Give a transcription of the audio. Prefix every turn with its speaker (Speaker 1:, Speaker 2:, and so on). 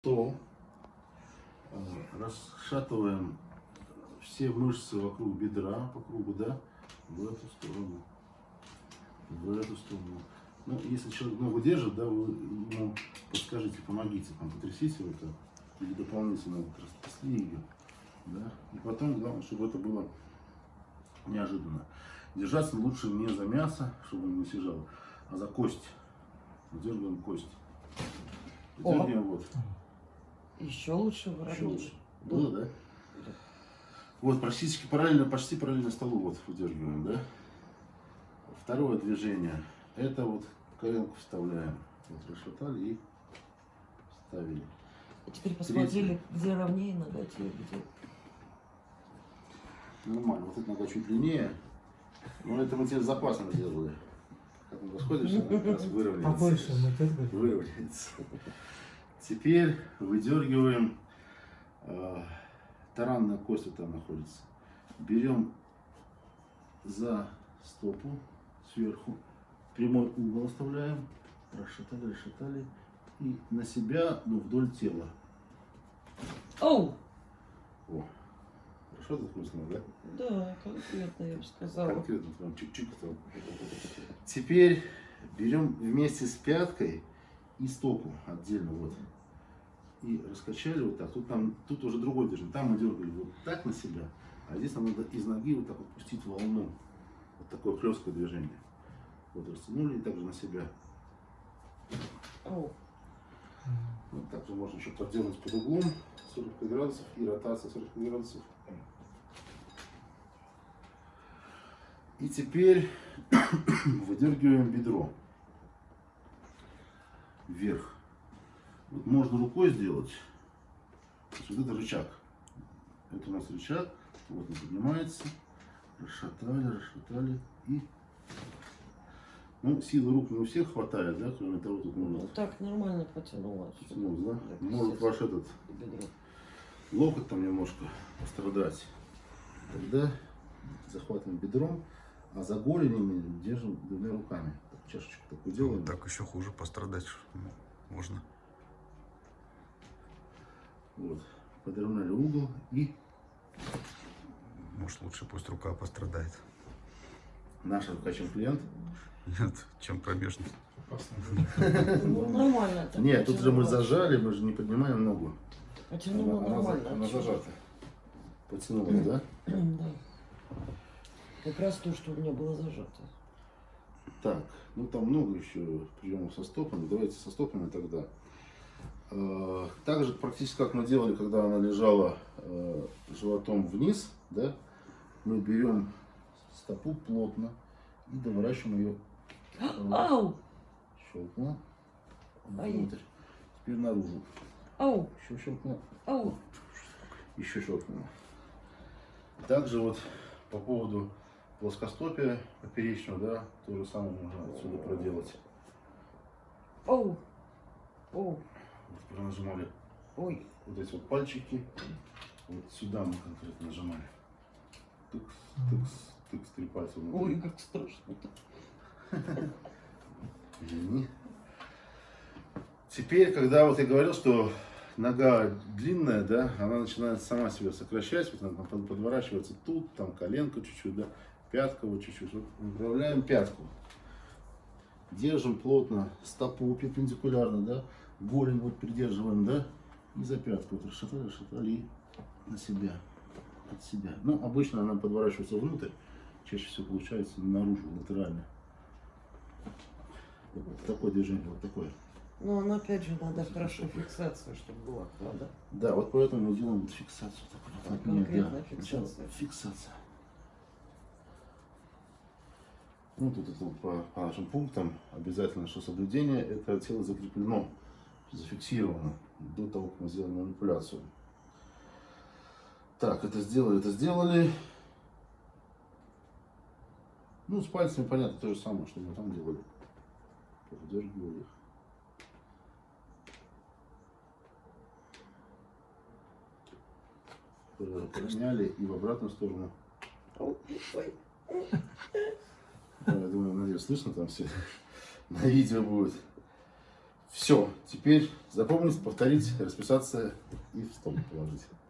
Speaker 1: стол, э, расшатываем все мышцы вокруг бедра, по кругу, да, в эту сторону, в эту сторону. Ну, если человек ногу держит, да, вы ему подскажите, помогите, там, потрясите вот так, или дополнительно вот растрясли ее, да, и потом, главное, чтобы это было неожиданно. Держаться лучше не за мясо, чтобы он не съезжал, а за кость. Дергаем кость. Дергаем вот.
Speaker 2: Еще лучше
Speaker 1: Еще
Speaker 2: воробей.
Speaker 1: лучше. Было, да? Вот, практически параллельно, почти параллельно столу вот выдергиваем, да? Второе движение. Это вот коленку вставляем. Вот расшатали и вставили.
Speaker 2: А теперь посмотрели, где ровнее нога тебе, где.
Speaker 1: Нормально. Вот эта нога чуть длиннее. Но это мы тебе запасно делали. Как он расходишься, она как раз выровняется.
Speaker 3: Побольше мы.
Speaker 1: Выровняется. Теперь выдергиваем э, таранная кость вот там находится. Берем за стопу сверху, прямой угол оставляем, расшатали, расшатали и на себя, ну, вдоль тела.
Speaker 2: Оу!
Speaker 1: О, хорошо вкусно, да?
Speaker 2: Да, конкретно я бы сказала.
Speaker 1: Конкретно прям чик-чик там. Теперь берем вместе с пяткой и стопу отдельно вот. И раскачали вот так. Тут, там, тут уже другой движение. Там мы дергали вот так на себя, а здесь нам надо из ноги вот так вот пустить волну. Вот такое хлесткое движение. Вот растянули и также на себя.
Speaker 2: Оу.
Speaker 1: Вот также можно еще подделать под углом 45 градусов и ротация 45 градусов. И теперь выдергиваем бедро вверх. Вот можно рукой сделать. То есть вот это рычаг. Это у нас рычаг. Вот он поднимается. Расшатали, расшатали и... Ну, силы рук не у всех хватает, да, кроме того, тут
Speaker 2: Ну,
Speaker 1: можно
Speaker 2: так нормально потянула.
Speaker 1: потянуть, да?
Speaker 2: Так,
Speaker 1: Может ваш этот
Speaker 2: Бедро.
Speaker 1: локоть там немножко пострадать. Тогда захватываем бедром, а за голенями держим двумя руками. Так, чашечку такую делаем.
Speaker 4: Вот так еще хуже пострадать можно.
Speaker 1: Вот. Подровняли угол и
Speaker 4: Может лучше пусть рука пострадает.
Speaker 1: наша рука, чем клиент.
Speaker 4: Нет, чем промежность.
Speaker 2: Ну, нормально. так
Speaker 1: Нет, тут же мы
Speaker 2: потянула.
Speaker 1: зажали, мы же не поднимаем ногу.
Speaker 2: Потянула
Speaker 1: за-
Speaker 2: нормально.
Speaker 1: она зажата. Потянулась, да?
Speaker 2: Да. Как раз то, что у меня было зажато.
Speaker 1: Так, ну там много еще приемов со стопами. Давайте со стопами тогда. Э, Так же практически как мы делали, когда она лежала э, животом вниз, да, мы берем стопу плотно и доворачиваем ее
Speaker 2: Ау!
Speaker 1: щелкнула
Speaker 2: Ай.
Speaker 1: внутрь. Теперь наружу.
Speaker 2: Ау!
Speaker 1: Еще щелкнула,
Speaker 2: Ау!
Speaker 1: еще щелкнула. Также вот по поводу плоскостопия поперечного, да, то же самое можно отсюда проделать.
Speaker 2: Оу! Оу!
Speaker 1: Вот пронажимали
Speaker 2: Ой!
Speaker 1: вот эти вот пальчики. Вот сюда мы конкретно нажимали. Тыкс, тыкс, тыкс, три пальца внутри.
Speaker 2: Ой, как страшно-то.
Speaker 1: Извини. Теперь, когда вот я говорил, что нога длинная, да, она начинает сама себя сокращать, вот она под- подворачивается тут, там коленка чуть-чуть, да, пятка вот чуть-чуть. Вот выправляем пятку. Держим плотно стопу перпендикулярно, да, голень вот придерживаем, да, и за пятку вот расшатали, расшатали на себя, от себя. Ну, обычно она подворачивается внутрь, чаще всего получается наружу, латерально. Вот такое движение, вот такое.
Speaker 2: Но ну, опять же надо хорошо фиксация, чтобы была, правда?
Speaker 1: Да, вот поэтому мы делаем фиксацию. Так, вот, от меня,
Speaker 2: конкретная
Speaker 1: да.
Speaker 2: фиксация?
Speaker 1: Сначала Фиксация. Ну, тут это по, по нашим пунктам обязательно, что соблюдение, это тело закреплено, зафиксировано до того, как мы сделаем манипуляцию. Так, это сделали, это сделали. Ну, с пальцами, понятно, то же самое, что мы там делали. Поддергивали их. Э, Поменяли и в обратную сторону
Speaker 2: ой.
Speaker 1: Да, Я думаю, надеюсь, слышно там все. На видео будет. Все, теперь запомнить, повторить, расписаться и в стол положить.